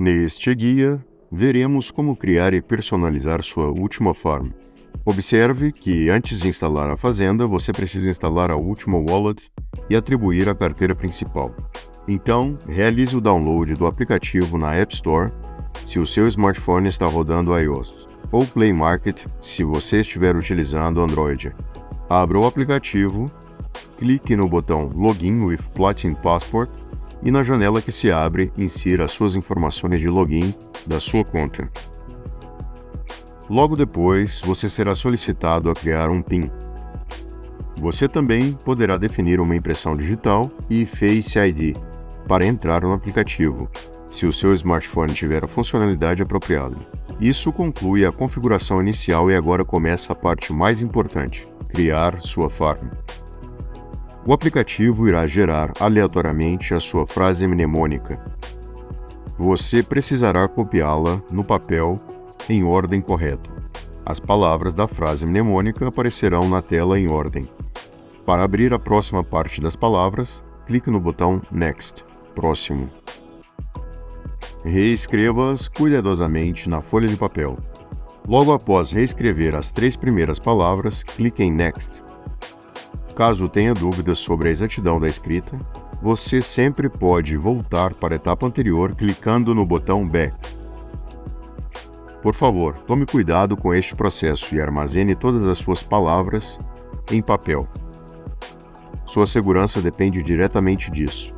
Neste guia, veremos como criar e personalizar sua última farm. Observe que antes de instalar a Fazenda, você precisa instalar a última wallet e atribuir a carteira principal. Então, realize o download do aplicativo na App Store se o seu smartphone está rodando iOS, ou Play Market se você estiver utilizando Android. Abra o aplicativo, clique no botão Login with Platin Passport e na janela que se abre, insira as suas informações de login da sua conta. Logo depois, você será solicitado a criar um PIN. Você também poderá definir uma impressão digital e Face ID para entrar no aplicativo, se o seu smartphone tiver a funcionalidade apropriada. Isso conclui a configuração inicial e agora começa a parte mais importante, criar sua farm. O aplicativo irá gerar aleatoriamente a sua frase mnemônica. Você precisará copiá-la no papel em ordem correta. As palavras da frase mnemônica aparecerão na tela em ordem. Para abrir a próxima parte das palavras, clique no botão Next, Próximo. Reescreva-as cuidadosamente na folha de papel. Logo após reescrever as três primeiras palavras, clique em Next. Caso tenha dúvidas sobre a exatidão da escrita, você sempre pode voltar para a etapa anterior clicando no botão Back. Por favor, tome cuidado com este processo e armazene todas as suas palavras em papel. Sua segurança depende diretamente disso.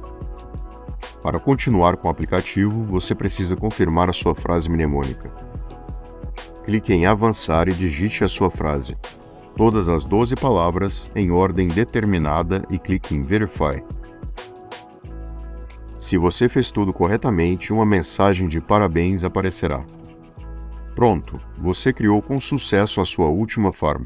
Para continuar com o aplicativo, você precisa confirmar a sua frase mnemônica. Clique em Avançar e digite a sua frase. Todas as 12 palavras em ordem determinada e clique em Verify. Se você fez tudo corretamente, uma mensagem de parabéns aparecerá. Pronto, você criou com sucesso a sua última farm.